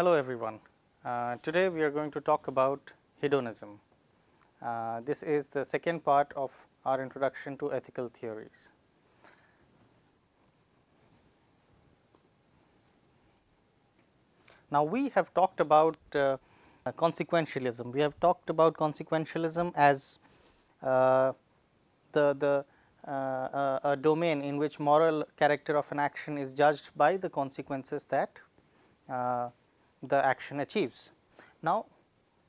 Hello everyone. Uh, today we are going to talk about hedonism. Uh, this is the second part of our introduction to ethical theories. Now, we have talked about uh, consequentialism. We have talked about consequentialism as uh, the, the uh, uh, a domain in which moral character of an action is judged by the consequences that the action achieves. Now,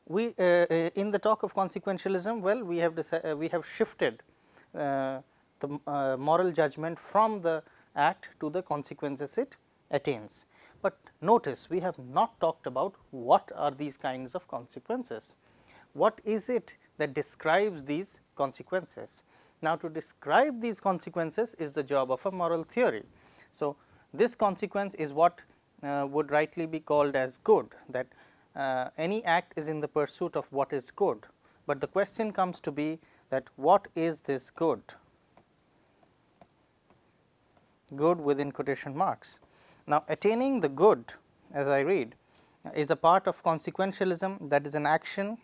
we uh, in the talk of consequentialism, well, we have we have shifted the moral judgment from the act to the consequences it attains. But notice we have not talked about what are these kinds of consequences. What is it that describes these consequences? Now, to describe these consequences is the job of a moral theory. So, this consequence is what uh, would rightly be called as good that uh, any act is in the pursuit of what is good, but the question comes to be that what is this good? Good within quotation marks. Now, attaining the good as I read is a part of consequentialism that is an action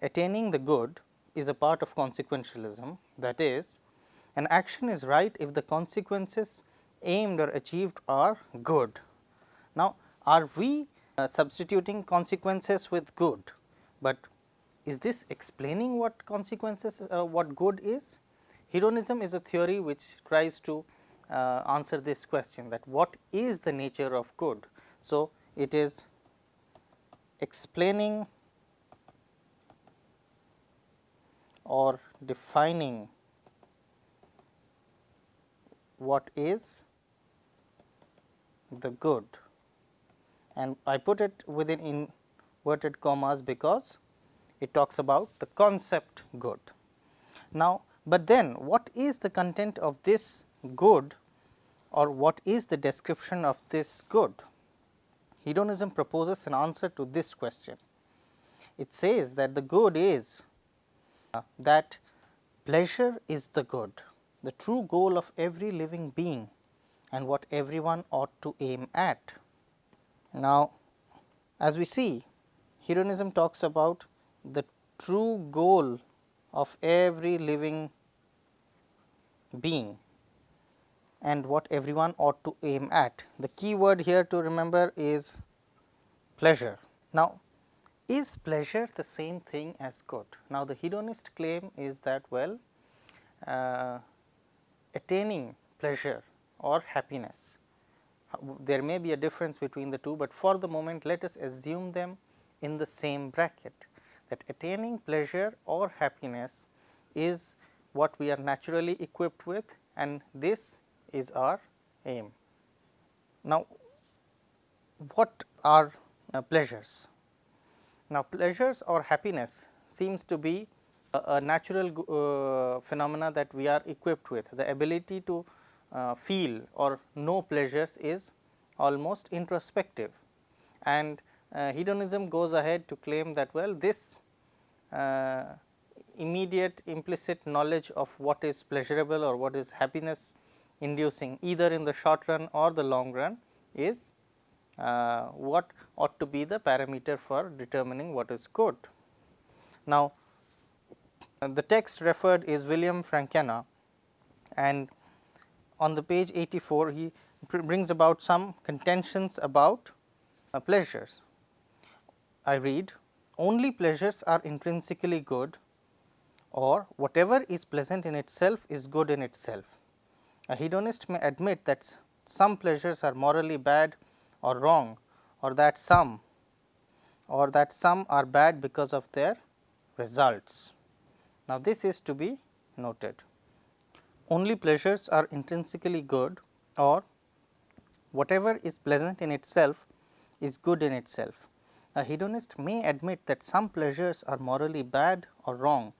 attaining the good is a part of consequentialism that is an action is right if the consequences aimed or achieved are good. Now, are we uh, substituting consequences with good, but is this explaining what consequences uh, what good is? Hedonism is a theory which tries to uh, answer this question that what is the nature of good. So, it is explaining or defining what is the good and I put it within inverted commas because it talks about the concept good. Now, but then what is the content of this good or what is the description of this good? Hedonism proposes an answer to this question. It says that the good is uh, that pleasure is the good, the true goal of every living being and what everyone ought to aim at. Now, as we see hedonism talks about the true goal of every living being and what everyone ought to aim at. The key word here to remember is pleasure. Now, is pleasure the same thing as good? Now, the hedonist claim is that well uh, attaining pleasure or happiness there may be a difference between the two, but for the moment let us assume them in the same bracket that attaining pleasure or happiness is what we are naturally equipped with and this is our aim. Now, what are uh, pleasures? Now, pleasures or happiness seems to be a, a natural uh, phenomena that we are equipped with. The ability to feel or know pleasures is almost introspective and uh, hedonism goes ahead to claim that well this uh, immediate implicit knowledge of what is pleasurable or what is happiness inducing either in the short run or the long run is uh, what ought to be the parameter for determining what is good. Now, the text referred is William Frankena and on the page 84 he brings about some contentions about uh, pleasures. I read only pleasures are intrinsically good or whatever is pleasant in itself is good in itself. A hedonist may admit that some pleasures are morally bad or wrong or that some or that some are bad because of their results. Now, this is to be noted. Only pleasures are intrinsically good or whatever is pleasant in itself is good in itself. A hedonist may admit that some pleasures are morally bad or wrong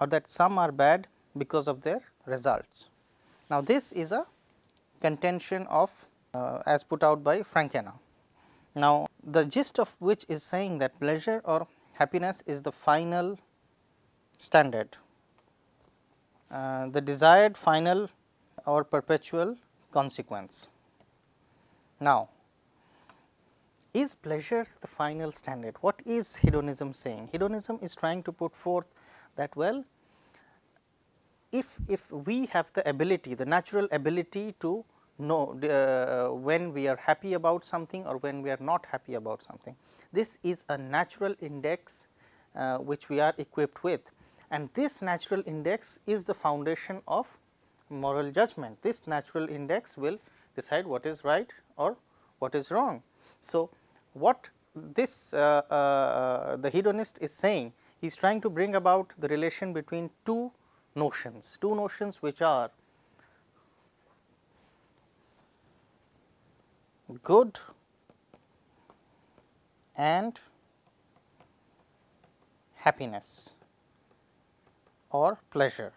or that some are bad because of their results. Now, this is a contention of uh, as put out by Frankena. Now, the gist of which is saying that pleasure or happiness is the final standard, the desired final or perpetual consequence. Now, is pleasure the final standard? What is hedonism saying? Hedonism is trying to put forth that well, if, if we have the ability, the natural ability to know uh, when we are happy about something or when we are not happy about something. This is a natural index uh, which we are equipped with and this natural index is the foundation of moral judgment. This natural index will decide what is right or what is wrong. So, what this uh, uh, the hedonist is saying he is trying to bring about the relation between two notions, two notions which are good and happiness or pleasure.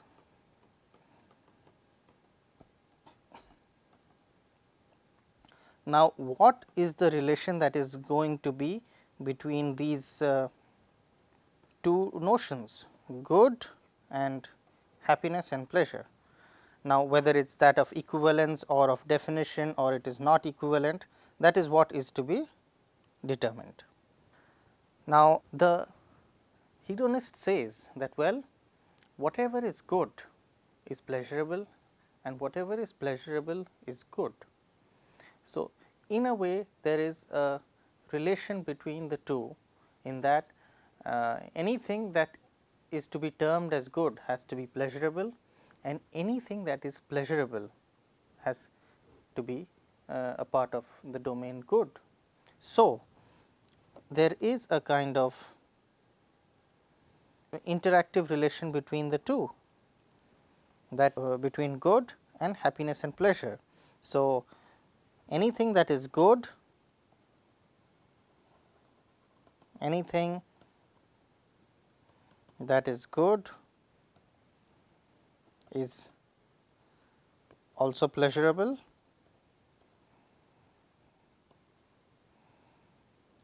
Now, what is the relation that is going to be between these uh, two notions good and happiness and pleasure. Now, whether it is that of equivalence or of definition or it is not equivalent that is what is to be determined. Now, the hedonist says that well whatever is good is pleasurable and whatever is pleasurable is good. So, in a way there is a relation between the two in that uh, anything that is to be termed as good has to be pleasurable and anything that is pleasurable has to be uh, a part of the domain good. So, there is a kind of interactive relation between the two that uh, between good and happiness and pleasure. So, anything that is good, anything that is good is also pleasurable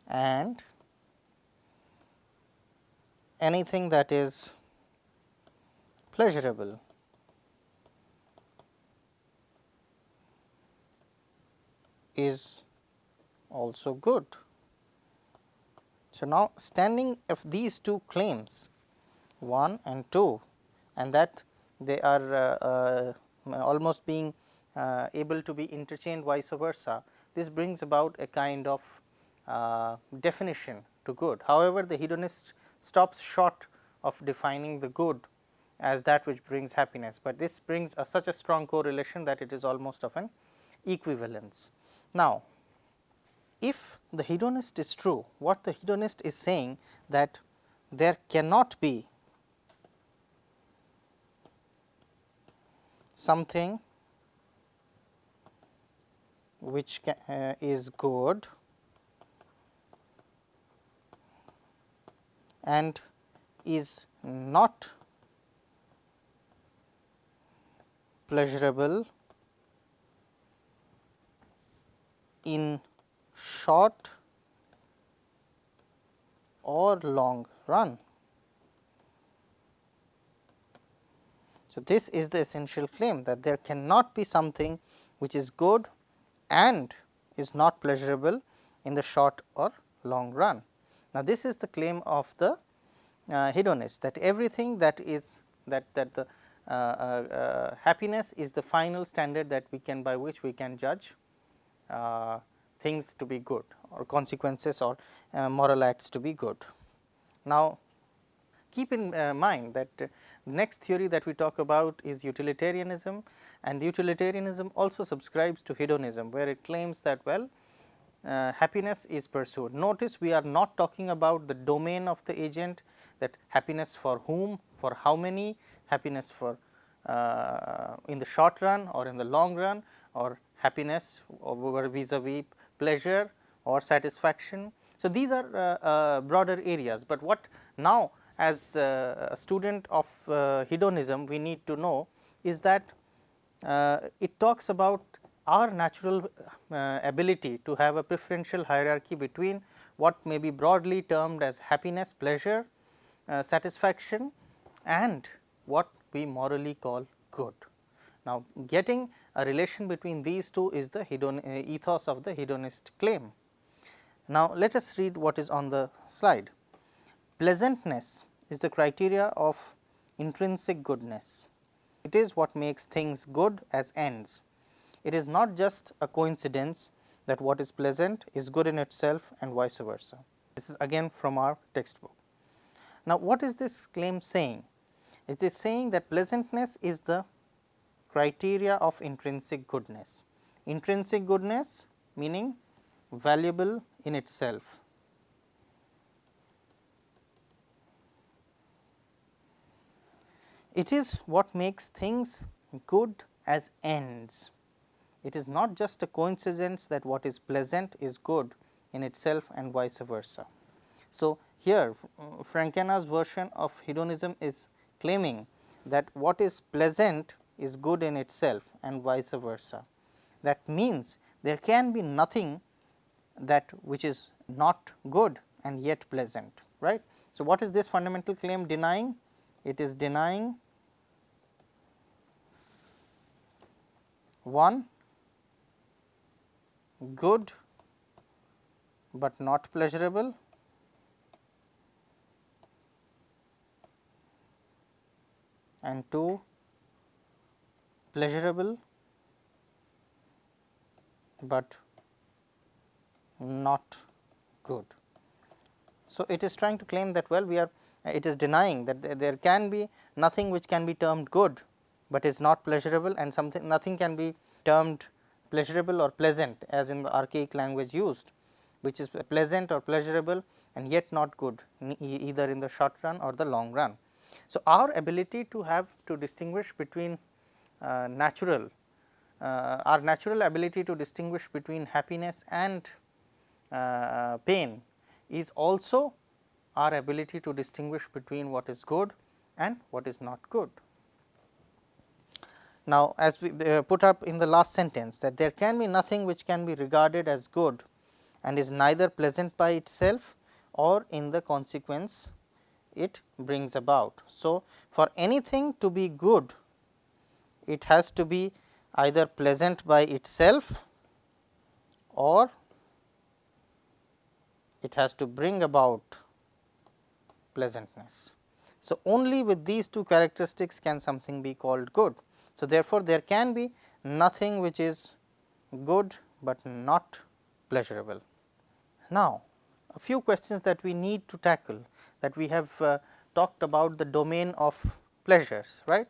and anything that is pleasurable is also good. So, now standing of these two claims 1 and 2 and that they are uh, uh, almost being uh, able to be interchanged vice versa. This brings about a kind of uh, definition to good. However, the hedonist stops short of defining the good as that which brings happiness, but this brings a, such a strong correlation that it is almost of an equivalence. Now, if the hedonist is true, what the hedonist is saying that there cannot be something which uh, is good and is not pleasurable in short or long run. So, this is the essential claim that there cannot be something which is good and is not pleasurable in the short or long run. Now, this is the claim of the uh, hedonist that everything that is that that the uh, uh, uh happiness is the final standard that we can by which we can judge uh, things to be good or consequences or uh, moral acts to be good. Now, keep in mind that the next theory that we talk about is utilitarianism and utilitarianism also subscribes to hedonism, where it claims that well uh, happiness is pursued. Notice we are not talking about the domain of the agent that happiness for whom, for how many, happiness for uh, in the short run or in the long run or happiness over vis-a-vis -vis pleasure or satisfaction. So, these are uh, uh, broader areas, but what now as uh, a student of hedonism we need to know is that it talks about our natural uh, ability to have a preferential hierarchy between what may be broadly termed as happiness, pleasure, uh, satisfaction and what we morally call good. Now, getting a relation between these two is the hedon uh, ethos of the hedonist claim. Now, let us read what is on the slide. Pleasantness is the criteria of intrinsic goodness. It is what makes things good as ends. It is not just a coincidence that what is pleasant is good in itself and vice versa. This is again from our textbook. Now, what is this claim saying? It is saying that pleasantness is the criteria of intrinsic goodness. Intrinsic goodness meaning valuable in itself. It is what makes things good as ends. It is not just a coincidence that what is pleasant is good in itself and vice versa. So, here mm, Frankena's version of hedonism is claiming that what is pleasant is good in itself and vice versa. That means, there can be nothing that which is not good and yet pleasant right. So, what is this fundamental claim denying? It is denying one good, but not pleasurable and 2 pleasurable, but not good. So, it is trying to claim that well we are it is denying that there can be nothing which can be termed good, but is not pleasurable and something nothing can be termed pleasurable or pleasant as in the archaic language used which is pleasant or pleasurable and yet not good either in the short run or the long run. So, our ability to have to distinguish between uh, natural uh, our natural ability to distinguish between happiness and uh, pain is also our ability to distinguish between what is good and what is not good. Now, as we uh, put up in the last sentence that there can be nothing which can be regarded as good and is neither pleasant by itself or in the consequence it brings about. So, for anything to be good it has to be either pleasant by itself or it has to bring about pleasantness. So, only with these two characteristics can something be called good. So, therefore, there can be nothing which is good, but not pleasurable. Now, a few questions that we need to tackle that we have uh, talked about the domain of pleasures right.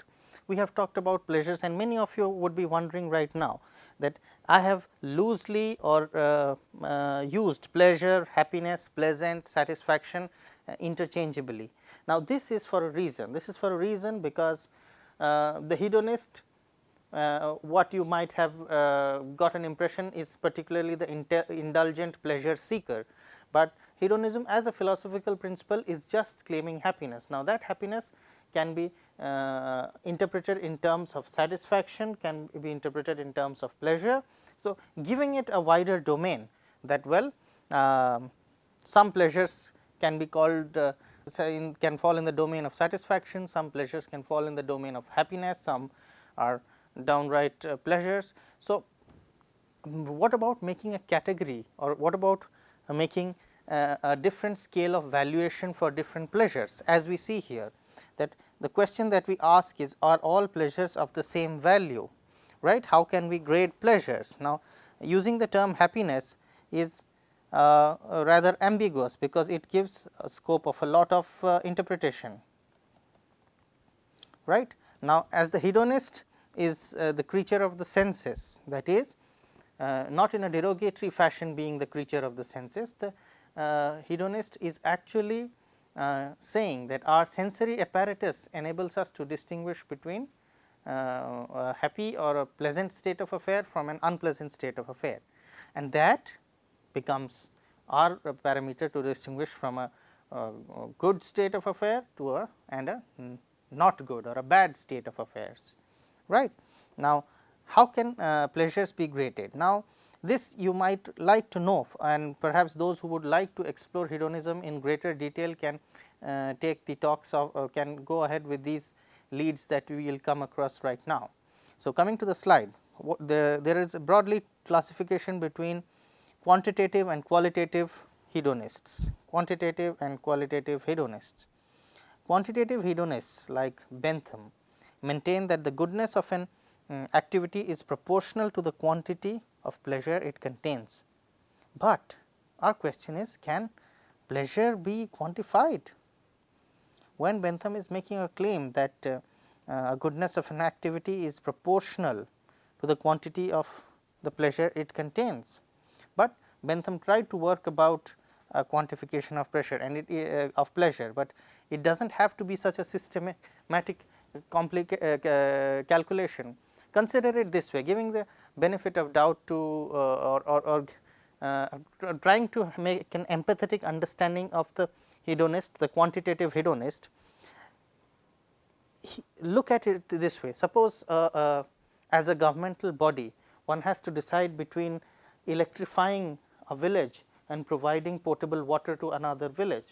We have talked about pleasures and many of you would be wondering right now that I have loosely or uh, uh, used pleasure, happiness, pleasant, satisfaction uh, interchangeably. Now, this is for a reason, this is for a reason because the hedonist uh, what you might have uh, got an impression is particularly the indulgent pleasure seeker, but hedonism as a philosophical principle is just claiming happiness. Now, that happiness can be uh, interpreted in terms of satisfaction, can be interpreted in terms of pleasure. So, giving it a wider domain that well uh, some pleasures can be called uh, in, can fall in the domain of satisfaction, some pleasures can fall in the domain of happiness, some are downright uh, pleasures. So, what about making a category or what about uh, making uh, a different scale of valuation for different pleasures? As we see here that the question that we ask is are all pleasures of the same value? Right? How can we grade pleasures? Now using the term happiness is uh, rather ambiguous because it gives a scope of a lot of uh, interpretation. Right? Now as the hedonist is uh, the creature of the senses that is uh, not in a derogatory fashion being the creature of the senses the uh, hedonist is actually uh, saying that our sensory apparatus enables us to distinguish between uh, a happy or a pleasant state of affair from an unpleasant state of affair. And that becomes our parameter to distinguish from a, a good state of affair to a and a not good or a bad state of affairs right. Now, how can uh, pleasures be graded? Now, this you might like to know and perhaps those who would like to explore hedonism in greater detail can uh, take the talks of uh, can go ahead with these leads that we will come across right now. So, coming to the slide the, there is a broadly classification between quantitative and qualitative hedonists, quantitative and qualitative hedonists. Quantitative hedonists like Bentham maintain that the goodness of an um, activity is proportional to the quantity of pleasure it contains. But our question is can pleasure be quantified? When Bentham is making a claim that uh, uh, goodness of an activity is proportional to the quantity of the pleasure it contains. But Bentham tried to work about a quantification of pressure and it uh, of pleasure, but it does not have to be such a systematic uh, calculation. Consider it this way giving the benefit of doubt to uh, or, or, or uh, trying to make an empathetic understanding of the hedonist, the quantitative hedonist. He, look at it this way, suppose uh, uh, as a governmental body one has to decide between electrifying a village and providing potable water to another village.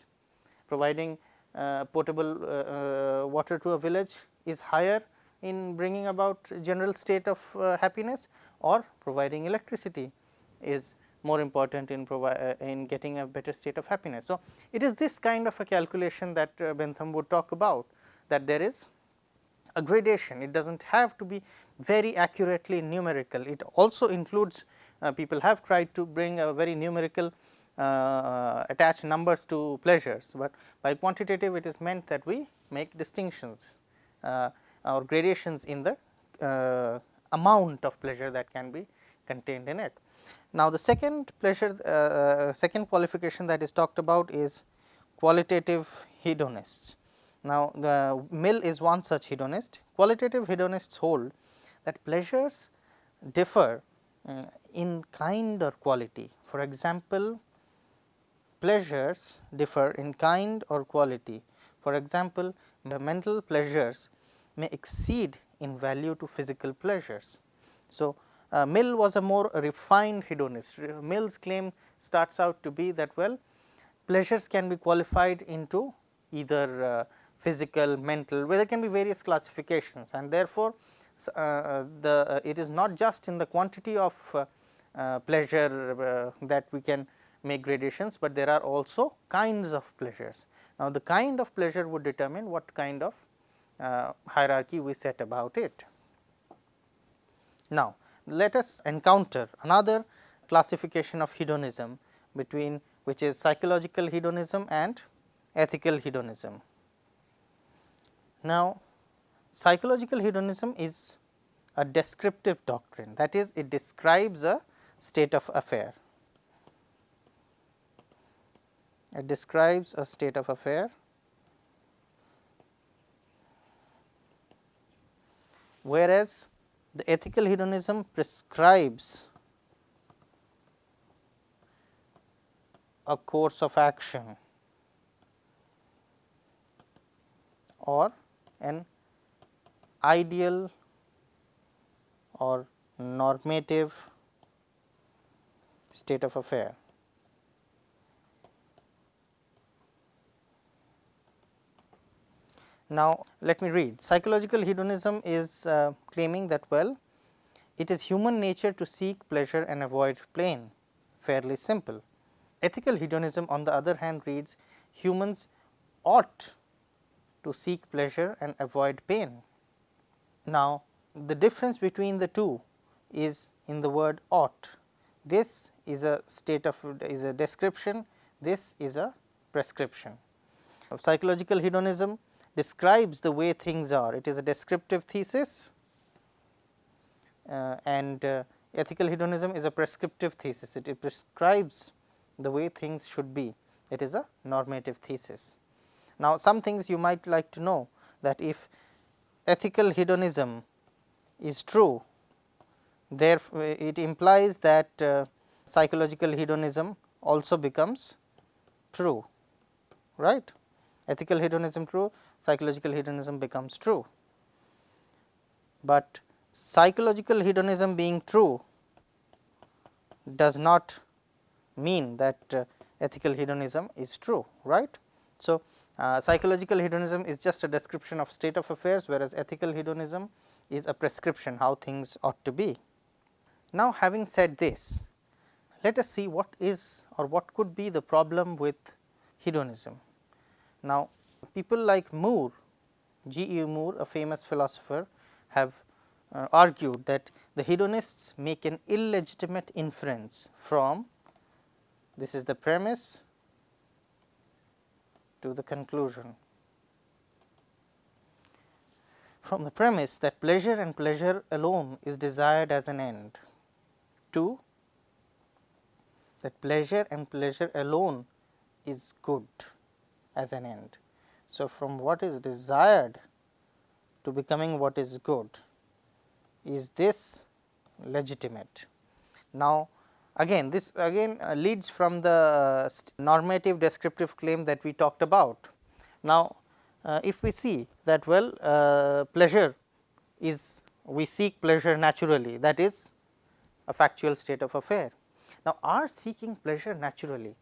Providing uh, potable uh, uh, water to a village is higher in bringing about general state of uh, happiness or providing electricity is more important in uh, in getting a better state of happiness. So, it is this kind of a calculation that uh, Bentham would talk about that there is a gradation. It does not have to be very accurately numerical. It also includes people have tried to bring a very numerical uh, attach numbers to pleasures, but by quantitative it is meant that we make distinctions uh, or gradations in the uh, amount of pleasure that can be contained in it. Now, the second pleasure uh, uh, second qualification that is talked about is qualitative hedonists. Now, the Mill is one such hedonist. Qualitative hedonists hold that pleasures differ uh, in kind or quality. For example, pleasures differ in kind or quality. For example, the mental pleasures may exceed in value to physical pleasures. So, uh, Mill was a more refined hedonist. Mill's claim starts out to be that well pleasures can be qualified into either uh, physical, mental, where there can be various classifications and therefore, uh, the uh, it is not just in the quantity of uh, uh, pleasure that we can make gradations, but there are also kinds of pleasures. Now, the kind of pleasure would determine what kind of hierarchy we set about it. Now, let us encounter another classification of hedonism between which is psychological hedonism and ethical hedonism. Now, psychological hedonism is a descriptive doctrine that is it describes a state of affair. It describes a state of affair whereas the ethical hedonism prescribes a course of action or an ideal or normative state of affair. Now, let me read psychological hedonism is uh, claiming that well it is human nature to seek pleasure and avoid pain fairly simple. Ethical hedonism on the other hand reads humans ought to seek pleasure and avoid pain. Now, the difference between the two is in the word ought. This is a state of is a description, this is a prescription. Psychological hedonism describes the way things are. It is a descriptive thesis uh, and uh, ethical hedonism is a prescriptive thesis. It prescribes the way things should be. It is a normative thesis. Now, some things you might like to know that if ethical hedonism is true, therefore, it implies that uh, psychological hedonism also becomes true, right. Ethical hedonism true, psychological hedonism becomes true. But psychological hedonism being true does not mean that uh, ethical hedonism is true, right. So, uh, psychological hedonism is just a description of state of affairs, whereas ethical hedonism is a prescription how things ought to be. Now, having said this, let us see what is or what could be the problem with hedonism. Now, people like Moore, G. E. Moore a famous philosopher have uh, argued that the hedonists make an illegitimate inference from this is the premise to the conclusion. From the premise that pleasure and pleasure alone is desired as an end to that pleasure and pleasure alone is good as an end. So, from what is desired to becoming what is good is this legitimate. Now, again this again uh, leads from the uh, normative descriptive claim that we talked about. Now, uh, if we see that well pleasure is we seek pleasure naturally that is a factual state of affair. Now, our seeking pleasure naturally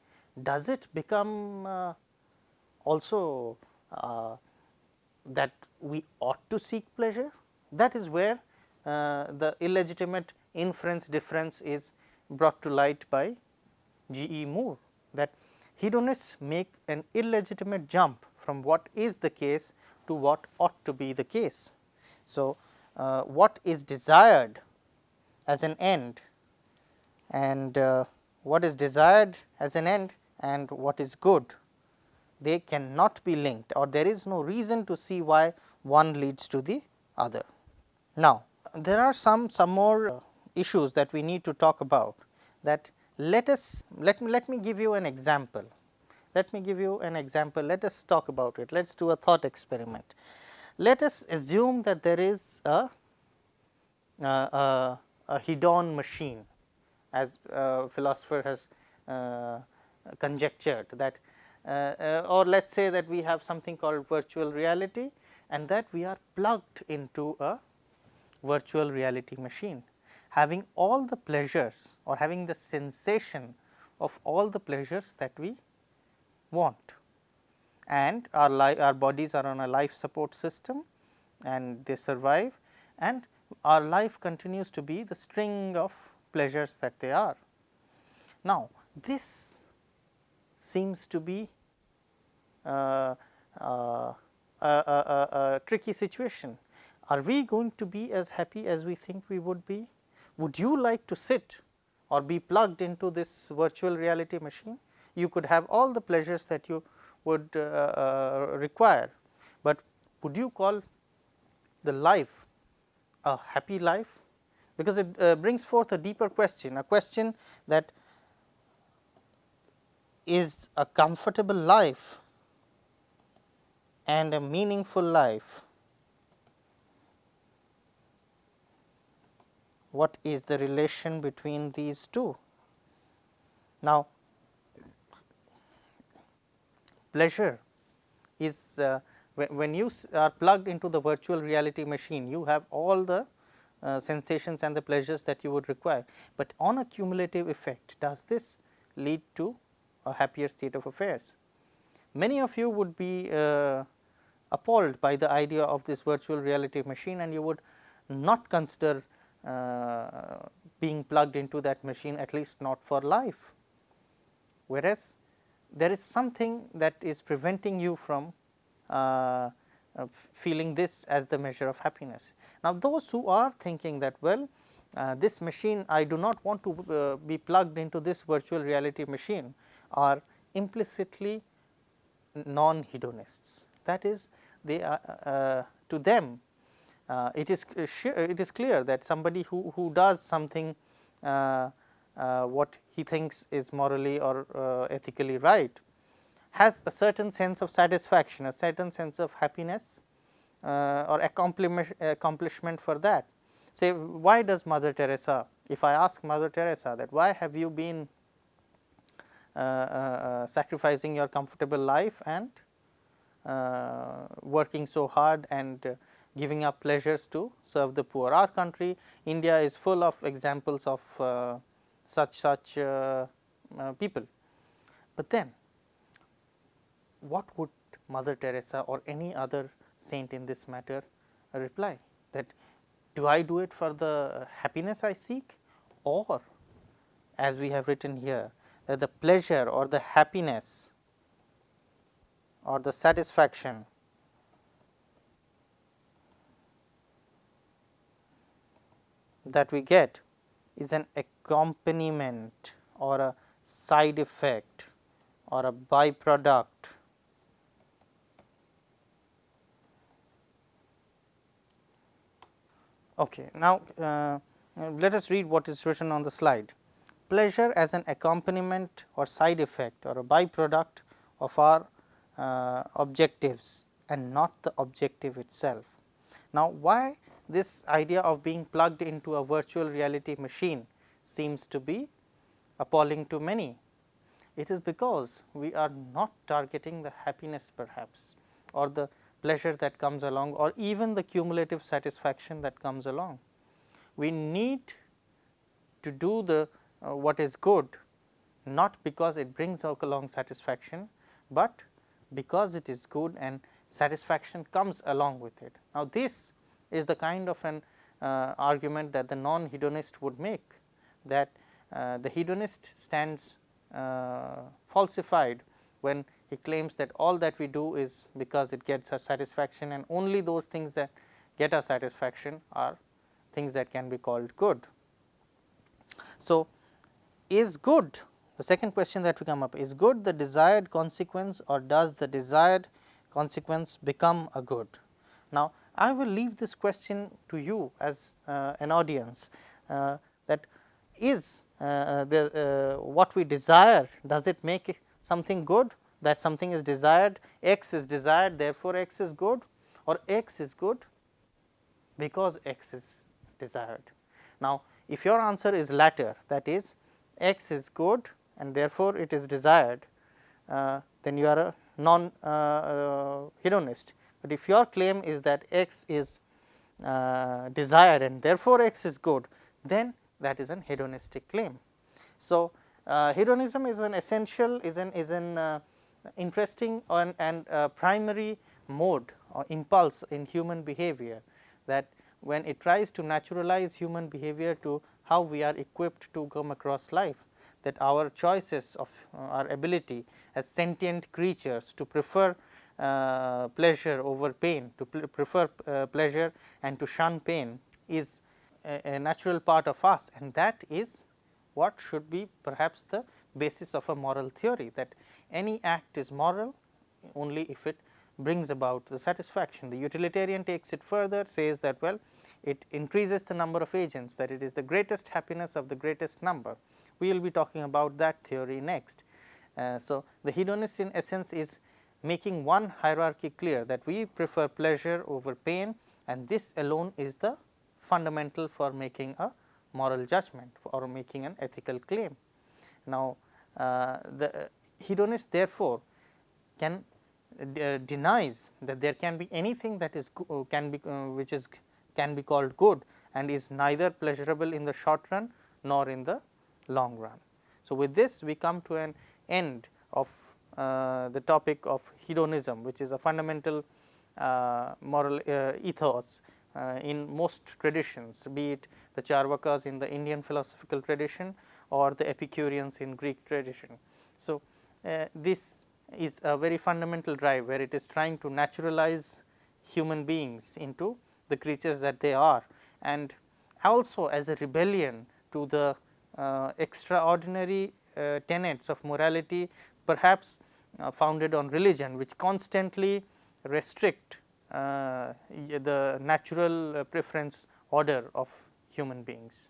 does it become uh, also uh, that we ought to seek pleasure that is where uh, the illegitimate inference difference is brought to light by G. E. Moore that hedonists make an illegitimate jump from what is the case to what ought to be the case. So, uh, what is desired as an end and uh, what is desired as an end and what is good they cannot be linked or there is no reason to see why one leads to the other. Now, there are some some more issues that we need to talk about that let us let me let me give you an example. Let me give you an example let us talk about it let us do a thought experiment. Let us assume that there is a, a, a, hedon machine as a philosopher has uh, conjectured that uh, uh, or let us say that we have something called virtual reality and that we are plugged into a virtual reality machine having all the pleasures or having the sensation of all the pleasures that we want and our life our bodies are on a life support system and they survive and our life continues to be the string of pleasures that they are. Now, this seems to be uh, uh, a, a, a, tricky situation. Are we going to be as happy as we think we would be? Would you like to sit or be plugged into this virtual reality machine? You could have all the pleasures that you would uh, uh, require, but would you call the life a happy life? Because it uh, brings forth a deeper question, a question that is a comfortable life and a meaningful life. What is the relation between these two? Now, pleasure is uh, when you are plugged into the virtual reality machine, you have all the uh, sensations and the pleasures that you would require, but on a cumulative effect does this lead to a happier state of affairs. Many of you would be uh, appalled by the idea of this virtual reality machine and you would not consider being plugged into that machine at least not for life. Whereas, there is something that is preventing you from uh, uh, feeling this as the measure of happiness. Now, those who are thinking that well uh, this machine I do not want to uh, be plugged into this virtual reality machine are implicitly non hedonists. That is they are uh, to them uh, it is it is clear that somebody who, who does something uh, uh, what he thinks is morally or uh, ethically right has a certain sense of satisfaction, a certain sense of happiness or accomplishment for that. Say why does Mother Teresa, if I ask Mother Teresa that why have you been uh, uh, sacrificing your comfortable life and uh, working so hard and giving up pleasures to serve the poor. Our country India is full of examples of uh, such such uh, uh, people. But then what would Mother Teresa or any other saint in this matter reply that do I do it for the happiness I seek or as we have written here that the pleasure or the happiness or the satisfaction that we get is an accompaniment or a side effect or a byproduct Okay. Now, uh, let us read what is written on the slide. Pleasure as an accompaniment or side effect or a byproduct of our uh, objectives and not the objective itself. Now, why this idea of being plugged into a virtual reality machine seems to be appalling to many. It is because we are not targeting the happiness perhaps or the pleasure that comes along or even the cumulative satisfaction that comes along. We need to do the uh, what is good not because it brings along satisfaction, but because it is good and satisfaction comes along with it. Now, this is the kind of an uh, argument that the non hedonist would make that uh, the hedonist stands uh, falsified when he claims that all that we do is because it gets us satisfaction and only those things that get us satisfaction are things that can be called good. So, is good the second question that we come up is good the desired consequence or does the desired consequence become a good. Now, I will leave this question to you as uh, an audience uh, that is uh, the uh, what we desire does it make something good that something is desired, x is desired therefore, x is good or x is good because x is desired. Now, if your answer is latter that is x is good and therefore, it is desired uh, then you are a non uh, uh, hedonist, but if your claim is that x is uh, desired and therefore, x is good then that is an hedonistic claim. So, uh, hedonism is an essential is an is an uh, interesting and, and uh, primary mode or impulse in human behavior that when it tries to naturalize human behavior to how we are equipped to come across life that our choices of uh, our ability as sentient creatures to prefer uh, pleasure over pain, to prefer uh, pleasure and to shun pain is a, a, natural part of us and that is what should be perhaps the basis of a moral theory that any act is moral only if it brings about the satisfaction. The utilitarian takes it further says that well it increases the number of agents that it is the greatest happiness of the greatest number. We will be talking about that theory next. Uh, so, the hedonist in essence is making one hierarchy clear that we prefer pleasure over pain and this alone is the fundamental for making a moral judgment or making an ethical claim. Now, uh, the hedonist therefore, can uh, denies that there can be anything that is uh, can be uh, which is can be called good and is neither pleasurable in the short run nor in the long run. So, with this we come to an end of the topic of hedonism which is a fundamental uh, moral uh, ethos in most traditions be it the Charvakas in the Indian philosophical tradition or the Epicureans in Greek tradition. So, uh, this is a very fundamental drive where it is trying to naturalize human beings into the creatures that they are and also as a rebellion to the uh, extraordinary uh, tenets of morality perhaps uh, founded on religion which constantly restrict uh, the natural preference order of human beings.